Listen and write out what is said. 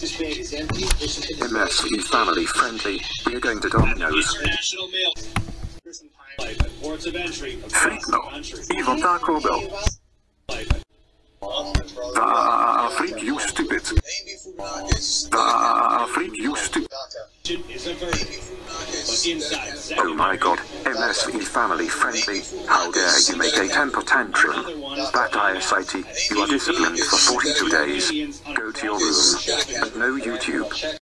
This bag is empty. This is the MSV family friendly. We're going to Domino's. International mail. Person time life at ports of entry across Fake the no. country. Even Taco Bell. Ah, freak, you stupid. Ah, freak, you stupid. Oh my god, MSV family friendly. How dare you make a temper tantrum? That ISIT, you are disciplined for 42 days. Go to your room. And no YouTube.